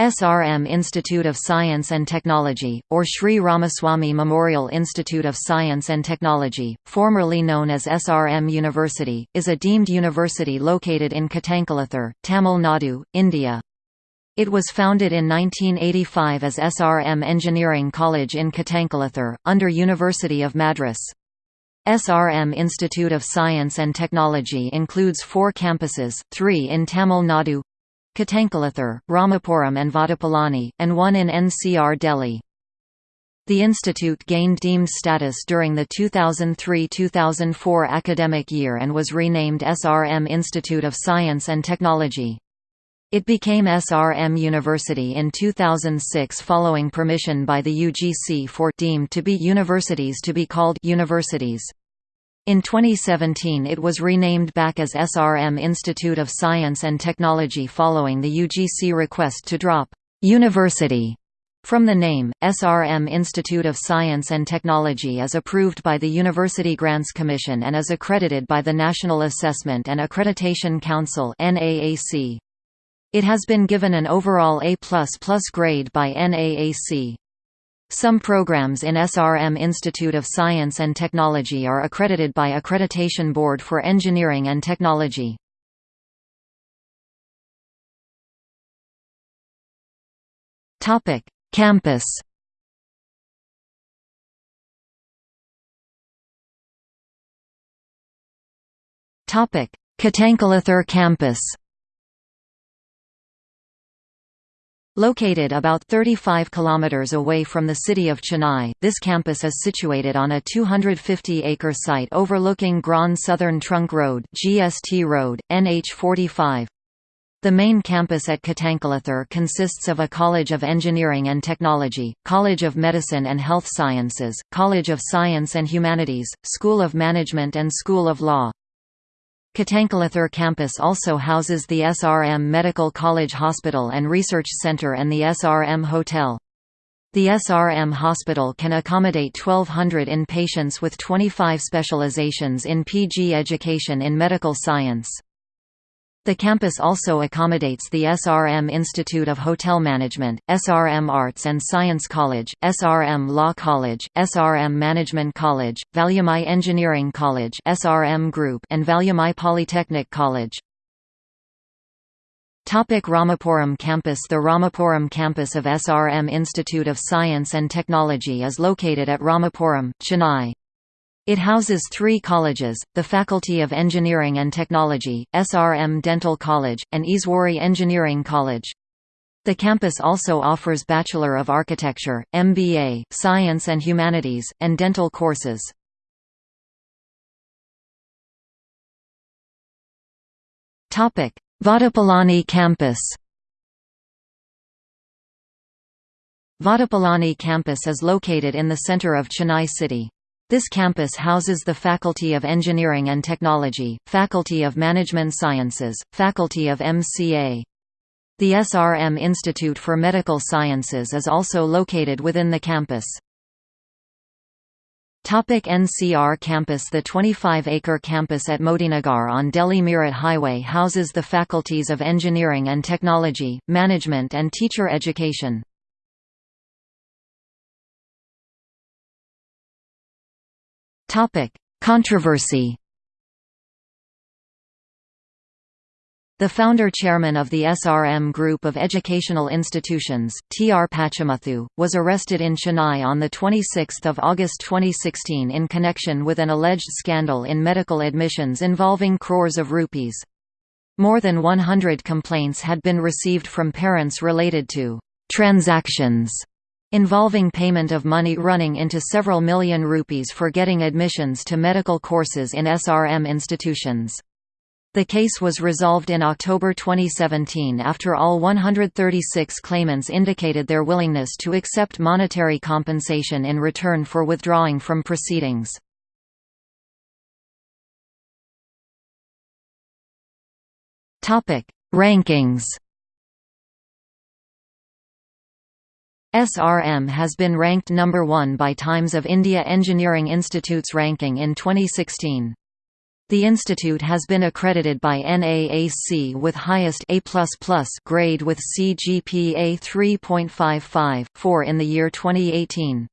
SRM Institute of Science and Technology, or Sri Ramaswamy Memorial Institute of Science and Technology, formerly known as SRM University, is a deemed university located in Katankulathur, Tamil Nadu, India. It was founded in 1985 as SRM Engineering College in Katankulathur, under University of Madras. SRM Institute of Science and Technology includes four campuses, three in Tamil Nadu, Katankulathur, Ramapuram and Vadapalani, and one in NCR Delhi. The institute gained deemed status during the 2003–2004 academic year and was renamed SRM Institute of Science and Technology. It became SRM University in 2006 following permission by the UGC for deemed to be universities to be called universities. In 2017 it was renamed back as SRM Institute of Science and Technology following the UGC request to drop «university» from the name. SRM Institute of Science and Technology is approved by the University Grants Commission and is accredited by the National Assessment and Accreditation Council It has been given an overall A++ grade by NAAC. Some programs in SRM Institute of Science and Technology are accredited by Accreditation Board for Engineering and Technology. Topic: Campus. Topic: campus. Located about 35 kilometers away from the city of Chennai, this campus is situated on a 250-acre site overlooking Grand Southern Trunk Road (GST Road), NH45. The main campus at Katankulathur consists of a College of Engineering and Technology, College of Medicine and Health Sciences, College of Science and Humanities, School of Management and School of Law. Katankulathur campus also houses the SRM Medical College Hospital and Research Center and the SRM Hotel. The SRM hospital can accommodate 1,200 inpatients with 25 specializations in PG education in medical science. The campus also accommodates the SRM Institute of Hotel Management, SRM Arts and Science College, SRM Law College, SRM Management College, Valliammai Engineering College SRM Group and Valliammai Polytechnic College. Topic Ramapuram campus The Ramapuram campus of SRM Institute of Science and Technology is located at Ramapuram, Chennai. It houses three colleges, the Faculty of Engineering and Technology, SRM Dental College, and Eswari Engineering College. The campus also offers Bachelor of Architecture, MBA, Science and Humanities, and dental courses. Vadapalani campus Vadapalani campus is located in the center of Chennai city. This campus houses the Faculty of Engineering and Technology, Faculty of Management Sciences, Faculty of MCA. The SRM Institute for Medical Sciences is also located within the campus. Topic NCR campus The 25-acre campus at Modinagar on Delhi-Meerut Highway houses the faculties of Engineering and Technology, Management and Teacher Education. Topic: Controversy. The founder-chairman of the SRM Group of Educational Institutions, T. R. Pachamuthu, was arrested in Chennai on 26 August 2016 in connection with an alleged scandal in medical admissions involving crores of rupees. More than 100 complaints had been received from parents related to transactions involving payment of money running into several million rupees for getting admissions to medical courses in SRM institutions. The case was resolved in October 2017 after all 136 claimants indicated their willingness to accept monetary compensation in return for withdrawing from proceedings. Rankings SRM has been ranked number 1 by Times of India Engineering Institute's ranking in 2016. The institute has been accredited by NAAC with highest A++ grade with CGPA 3.55 4 in the year 2018.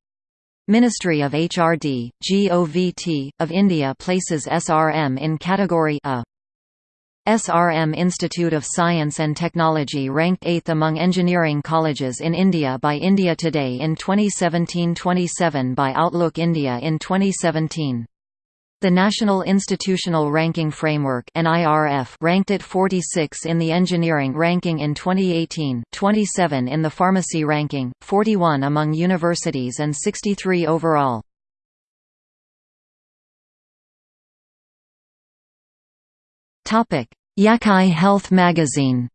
Ministry of HRD, GOVT, of India places SRM in category A. SRM Institute of Science and Technology ranked 8th among engineering colleges in India by India Today in 2017-27 by Outlook India in 2017. The National Institutional Ranking Framework ranked it 46 in the engineering ranking in 2018, 27 in the pharmacy ranking, 41 among universities and 63 overall. Yakai Health Magazine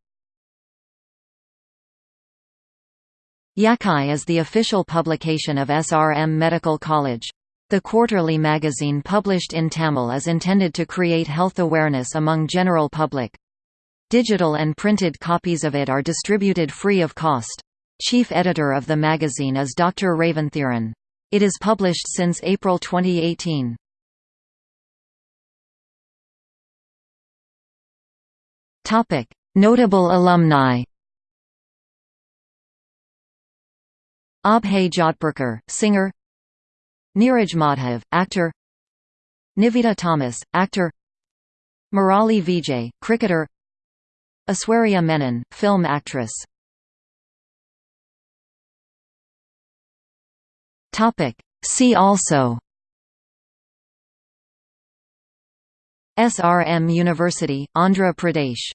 Yakai is the official publication of SRM Medical College. The quarterly magazine published in Tamil is intended to create health awareness among general public. Digital and printed copies of it are distributed free of cost. Chief editor of the magazine is Dr. Raventhiran. It is published since April 2018. Notable alumni. Abhay Jodhpurkar, singer. Neeraj Madhav, actor. Nivetha Thomas, actor. Murali Vijay, cricketer. Aishwarya Menon, film actress. See also. SRM University, Andhra Pradesh